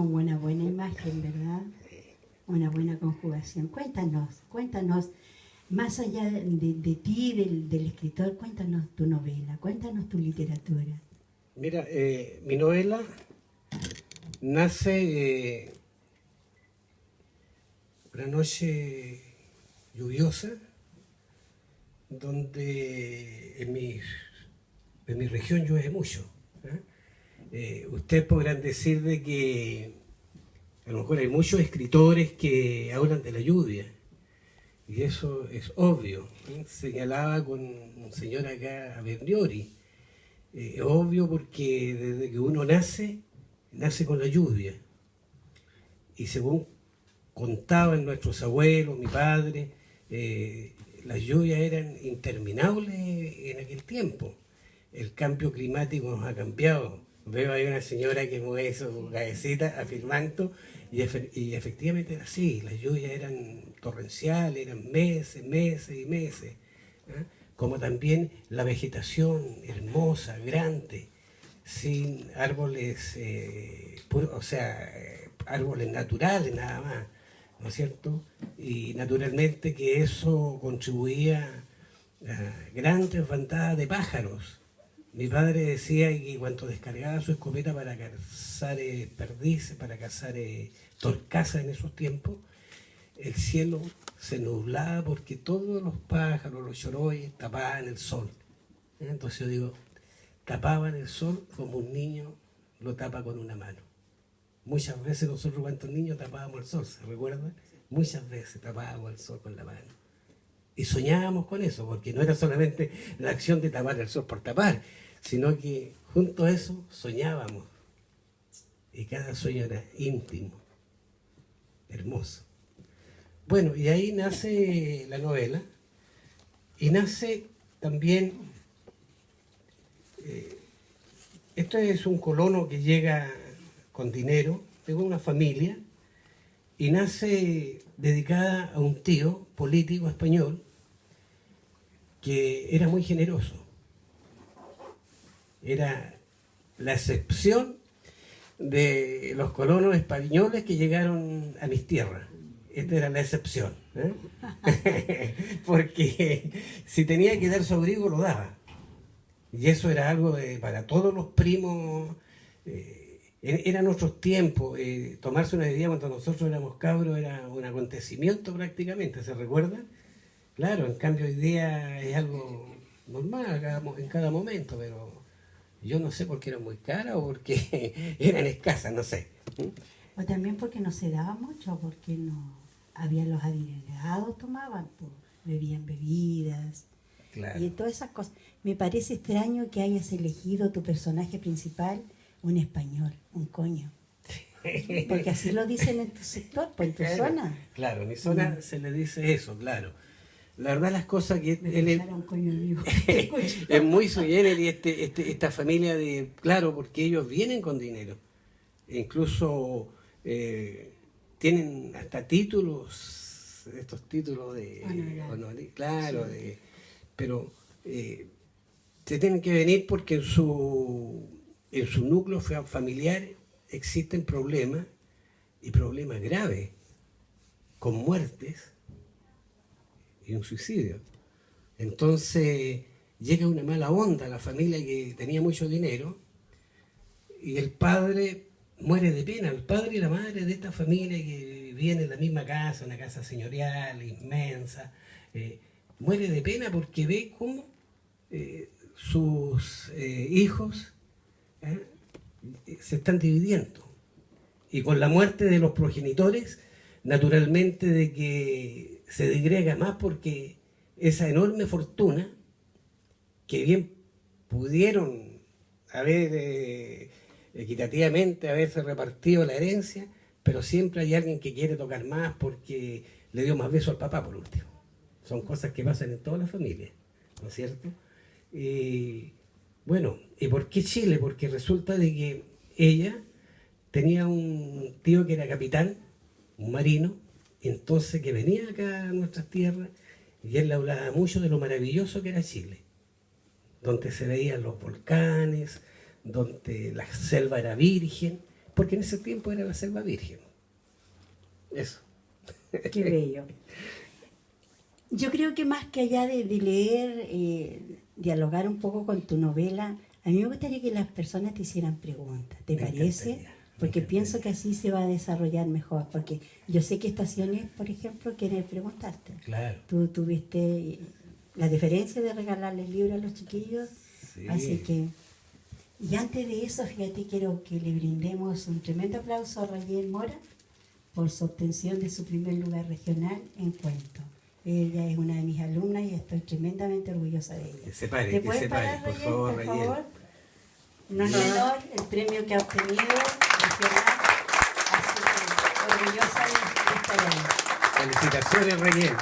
Una buena imagen, ¿verdad? Una buena conjugación. Cuéntanos, cuéntanos, más allá de, de ti, del, del, escritor, cuéntanos tu novela, cuéntanos tu literatura. Mira, eh, mi novela nace eh, una noche lluviosa, donde en mi, en mi región llueve mucho. ¿eh? Eh, ustedes podrán decir de que a lo mejor hay muchos escritores que hablan de la lluvia, y eso es obvio. Señalaba con un señor acá a Berniori, eh, obvio porque desde que uno nace, nace con la lluvia. Y según contaban nuestros abuelos, mi padre, eh, las lluvias eran interminables en aquel tiempo. El cambio climático nos ha cambiado. Veo ahí una señora que mueve su cabecita afirmando, y, efectivamente era así, las lluvias eran torrenciales, eran meses, meses y meses. ¿eh? Como también la vegetación hermosa, grande, sin árboles, eh, o sea, árboles naturales nada más ¿no es cierto? Y naturalmente que eso contribuía a grandes bandadas de pájaros. Mi padre decía que cuando descargaba su escopeta para cazar eh, perdices, para cazar eh, torcasas en esos tiempos, el cielo se nublaba porque todos los pájaros, los choroyes, tapaban el sol. Entonces yo digo, tapaban el sol como un niño lo tapa con una mano. Muchas veces nosotros cuantos niños tapábamos el sol, ¿se recuerdan? Muchas veces tapábamos el sol con la mano. Y soñábamos con eso, porque no era solamente la acción de tapar el sol por tapar, sino que junto a eso soñábamos. Y cada sueño era íntimo, hermoso. Bueno, y ahí nace la novela, y nace también, eh, esto es un colono que llega con dinero, tengo una familia, y nace dedicada a un tío político español que era muy generoso. Era la excepción de los colonos españoles que llegaron a mis tierras. Esta era la excepción. ¿eh? Porque si tenía que dar su abrigo, lo daba. Y eso era algo de, para todos los primos eh, eran otros tiempos, eh, tomarse una bebida cuando nosotros éramos cabros era un acontecimiento prácticamente, ¿se recuerdan? Claro, en cambio hoy día es algo normal en cada momento, pero yo no sé por qué eran muy caras o porque eran escasas, no sé. O también porque no se daba mucho, porque no había los adinerados tomaban, pues, bebían bebidas. Y todas esas cosas. Me parece extraño que hayas elegido tu personaje principal un español, un coño. Porque así lo dicen en tu sector, pues en tu zona. Claro, en mi zona mm. se le dice eso, claro. La verdad las cosas que él, es muy y este, este, esta familia de, claro, porque ellos vienen con dinero. Incluso eh, tienen hasta títulos, estos títulos de claro, de, pero eh, se tienen que venir porque en su en su núcleo familiar existen problemas y problemas graves, con muertes y un suicidio. Entonces llega una mala onda a la familia que tenía mucho dinero y el padre muere de pena, el padre y la madre de esta familia que viene en la misma casa, una casa señorial, inmensa, eh, muere de pena porque ve cómo eh, sus eh, hijos se están dividiendo. Y con la muerte de los progenitores, naturalmente de que se degrega más porque esa enorme fortuna, que bien pudieron haber eh, equitativamente haberse repartido la herencia, pero siempre hay alguien que quiere tocar más porque le dio más beso al papá por último. Son cosas que pasan en todas las familias, ¿no es cierto? Y bueno, ¿y por qué Chile? Porque resulta de que ella tenía un tío que era capitán, un marino, entonces que venía acá a nuestras tierras y él le hablaba mucho de lo maravilloso que era Chile, donde se veían los volcanes, donde la selva era virgen, porque en ese tiempo era la selva virgen. Eso. Qué bello. Yo creo que más que allá de, leer, eh, dialogar un poco con tu novela, a mí me gustaría que las personas te hicieran preguntas. ¿Te parece? Porque pienso que así se va a desarrollar mejor. Porque yo sé que estaciones, por ejemplo, quieren preguntarte. Claro. Tú tuviste la diferencia de regalarles libros a los chiquillos. Así que. Y antes de eso, fíjate, quiero que le brindemos un tremendo aplauso a Rayen Mora por su obtención de su primer lugar regional en cuento. Ella es una de mis alumnas y estoy tremendamente orgullosa de ella. se pare, ¿Te puedes parar, por favor, por favor? No es menor el premio que ha obtenido regional, así que orgullosa de estar ahí. Felicitaciones, Reyes.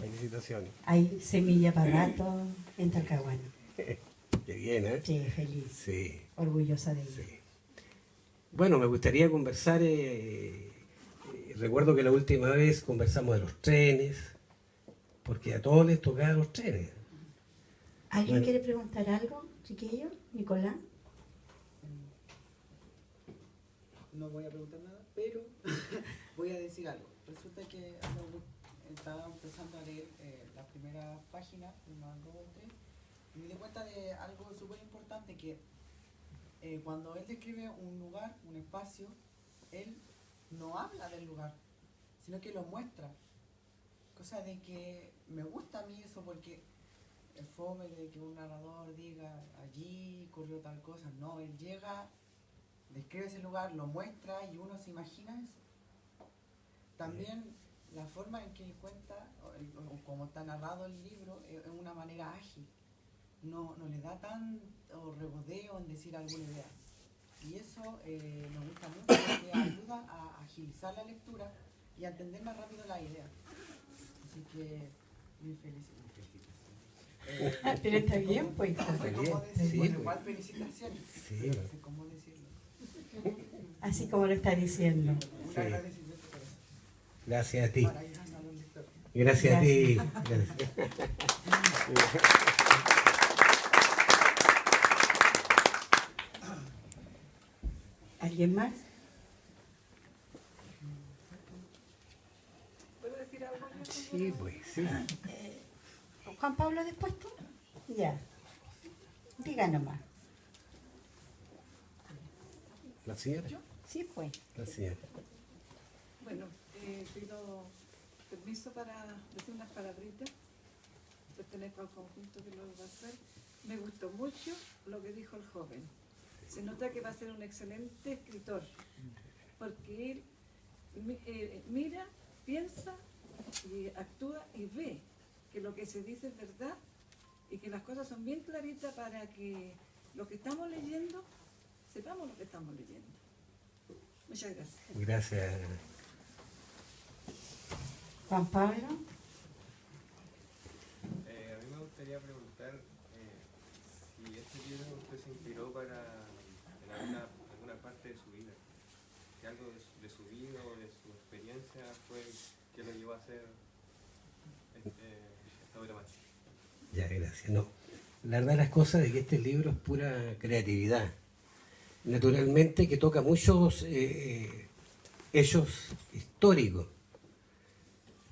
Felicitaciones. Hay semilla para rato en Talcahuano. Qué bien, ¿eh? Sí, feliz. Sí. Orgullosa de ella. Sí. Bueno, me gustaría conversar, eh, eh, recuerdo que la última vez conversamos de los trenes, porque a todos les tocaban los trenes. ¿Alguien quiere preguntar algo, chiquillo? Nicolás. No voy a preguntar nada, pero voy a decir algo. Resulta que estaba empezando a leer eh, la primera página, y me di cuenta de algo súper importante que eh, cuando él describe un lugar, un espacio, él no habla del lugar, sino que lo muestra. Cosa de que me gusta a mí eso porque el fome de que un narrador diga allí corrió tal cosa, no, él llega, describe ese lugar, lo muestra y uno se imagina eso. También la forma en que él cuenta, o, como está narrado el libro, es una manera ágil. No, no le da tan o rebodeo en decir alguna idea. Y eso eh, me gusta mucho porque ayuda a agilizar la lectura y a entender más rápido la idea. Así que, muy feliz. Ah, pero está bien, pues. No sé cómo decirlo. Pues. igual felicitaciones. Sí. No sé cómo decirlo. Así como lo está diciendo. Un agradecimiento por eso. Gracias a ti. Gracias, a ti. ¿Alguien más? ¿Puedo decir algo? Sí, pues, sí. Eh, Juan Pablo, después tú. Ya. Diga nomás. ¿La señora? Sí, pues. La señora. Bueno, eh, pido permiso para decir unas palabritas. Pertenezco al conjunto que lo va a hacer. Me gustó mucho lo que dijo el joven se nota que va a ser un excelente escritor, porque él eh, mira, piensa y actúa y ve que lo que se dice es verdad y que las cosas son bien claritas para que lo que estamos leyendo, sepamos lo que estamos leyendo. Muchas gracias. Gracias. Juan Pablo. Eh, a mí me gustaría preguntar eh, si este libro usted se inspiró para alguna, parte de su vida, que algo de su, vida o de su experiencia fue que lo llevó a hacer eh, esta obra más. Ya, gracias. No, la verdad las cosas de que este libro es pura creatividad. Naturalmente que toca muchos eh, hechos históricos.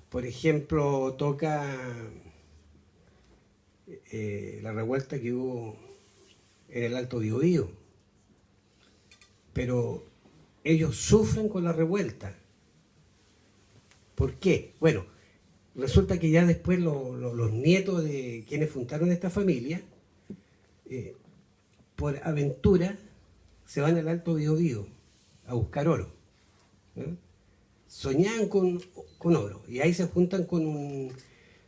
Por ejemplo, toca eh, la revuelta que hubo en el Alto Biobío pero ellos sufren con la revuelta. ¿Por qué? Bueno, resulta que ya después los nietos de quienes fundaron esta familia, eh, por aventura, se van al Alto Biobío a buscar oro. Soñaban con, oro y ahí se juntan con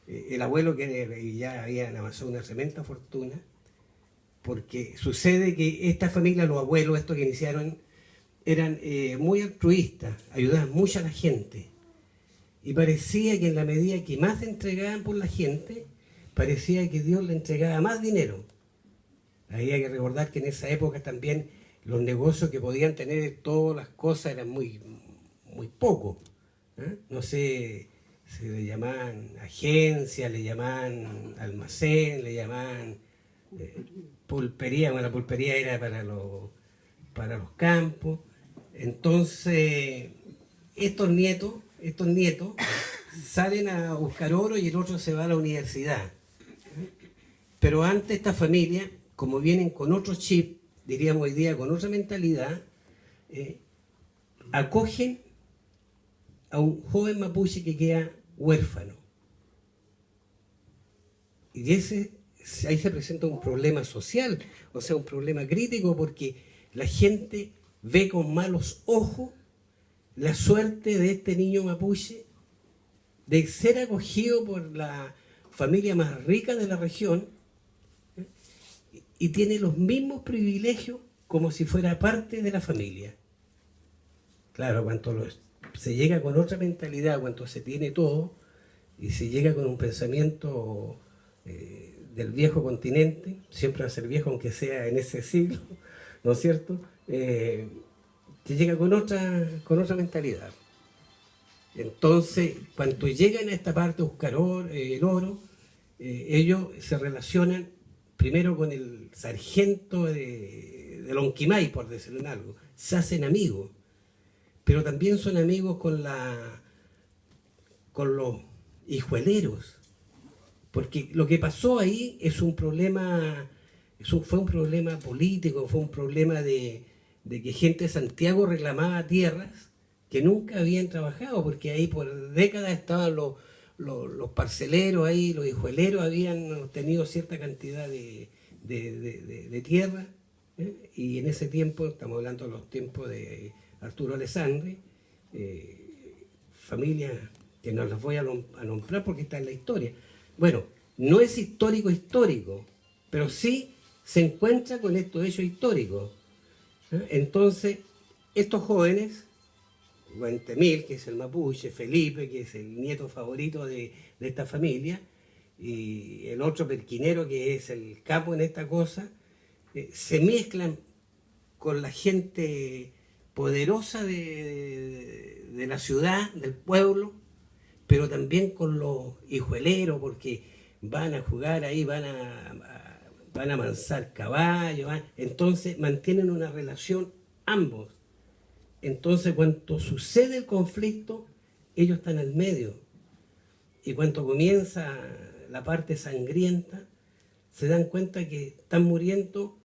eh, el abuelo que ya había avanzado una tremenda fortuna porque sucede que esta familia, los abuelos, estos que iniciaron, eran eh, muy altruistas, ayudaban mucho a la gente. Y parecía que en la medida que más entregaban por la gente, parecía que Dios le entregaba más dinero. Había que recordar que en esa época también los negocios que podían tener todas las cosas eran muy, muy pocos. ¿eh? No sé, se le llamaban agencia, le llamaban almacén, le llamaban eh, pulpería, bueno, la pulpería era para los, para los campos. Entonces, estos nietos, estos nietos salen a buscar oro y el otro se va a la universidad. Pero antes esta familia, como vienen con otro chip, diríamos hoy día con otra mentalidad, eh, acogen a un joven mapuche que queda huérfano. Y ese, ahí se presenta un problema social, o sea, un problema crítico porque la gente ve con malos ojos la suerte de este niño mapuche de ser acogido por la familia más rica de la región. Y tiene los mismos privilegios como si fuera parte de la familia. Claro, cuando se llega con otra mentalidad, cuando se tiene todo, y se llega con un pensamiento eh, del viejo continente, siempre va a ser viejo aunque sea en ese siglo, ¿no es cierto? Eh, se llega con otra, con otra mentalidad. Entonces, cuando llegan a esta parte a buscar eh, el oro, ellos se relacionan primero con el sargento de, de Lonquimay, por decirlo algo, se hacen amigos, pero también son amigos con, la, con los hijueleros, porque lo que pasó ahí es un problema, fue un problema político, fue un problema de, que gente de Santiago reclamaba tierras que nunca habían trabajado, porque ahí por décadas estaban los, los, parceleros ahí, los hijueleros habían tenido cierta cantidad de, tierra, ¿eh? y en ese tiempo, estamos hablando de los tiempos de Arturo Alessandri, eh, familia que no las voy a, nombrar porque está en la historia. Bueno, no es histórico histórico, pero sí se encuentra con estos hechos históricos. ¿eh? Entonces, estos jóvenes, Guantemil, que es el mapuche, Felipe, que es el nieto favorito de, esta familia, y el otro perquinero, que es el capo en esta cosa, eh, se mezclan con la gente poderosa de, la ciudad, del pueblo, pero también con los hijueleros, porque van a jugar ahí, van a, van a amansar caballos, entonces mantienen una relación ambos. Entonces cuando sucede el conflicto, ellos están al medio. Y cuando comienza la parte sangrienta, se dan cuenta que están muriendo